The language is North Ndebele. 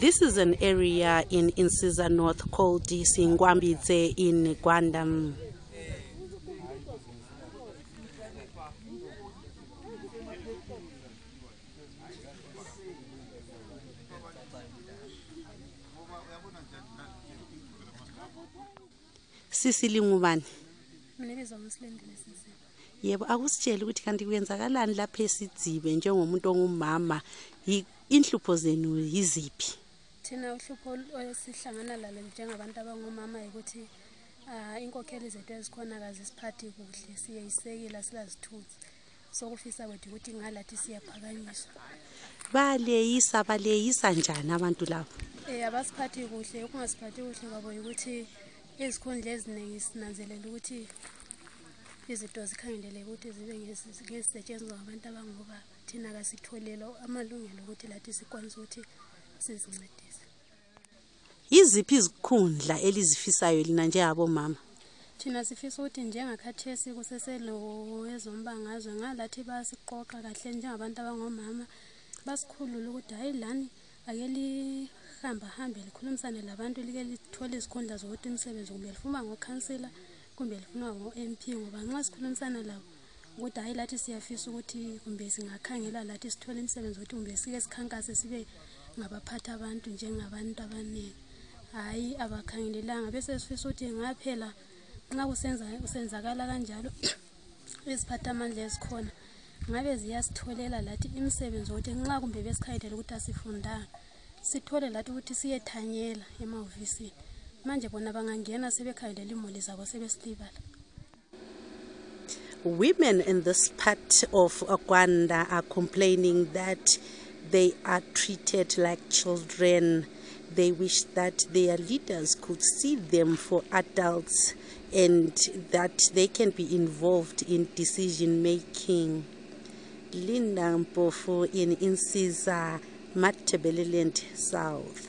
this is an area in insisa north called singwambitse in gwandam sisilingubani yebo akusitshele ukuthi kanti kwenzakalani lapha esidzibe njengomuntu ongumama inhlupho zenu yiziphi thina uhlupho esihlangana lalo njengabantu abangomama yikuthi um inkokheli zethu ezikhona kazisiphathi kuhle siyeyisekile silazithuthi sokufisa kwethu ukuthi ngalathi siyaphakanyiswa baleyisa baleyisa njani abantu labo um abasiphathi kuhle ukungasiphathi kuhle kwabo yikuthi izikhundla eziningi sinanzelela ukuthi izinto zikhangelele ukuthi zibe ngezisetshenzwa ngabantu abangobaba thina kasitholelo amalungelo ukuthi lathi sikwanise ukuthi sizincedise yiziphi izikhundla elizifisayo lina njengabomama thina sifisa ukuthi njengakhathesi kuseselowezombangazwe ngalathi basiqoqa kahle njengabantu abangomama basikhulule ukuthi hhayi lani ake lihamba hambe likhulumisane labantu like lithole izikhundla zokuthi imisebenzi kumbe lifuma ngokhansila kumbe lifuna ngo-mp ngoba nxa sikhulumisana labo ukuthi hhayi lathi siyafisa ukuthi kumbe singakhangela lathi sithole imisebenzi ukuthi kumbe sike sikhankase sibe ngabaphatha abantu njengabantu abaningi hhayi abakhangelelanga besesifisa ukuthi ngaphela nxa kusenzakala kanjalo iziphathamandla ezikhona ngabe ziyasitholela lathi imisebenzi ukuthi nxa kumbe besikhayelela ukuthi asifundanga sithole lathi ukuthi siyethanyela emahofisini manje bona bangangena sebekhangelela imuli zabo sebesilibala Women in this part of Akwanda are complaining that they are treated like children. They wish that their leaders could see them for adults and that they can be involved in decision making. Linda Mpofu in Incisa, Matabeleland South.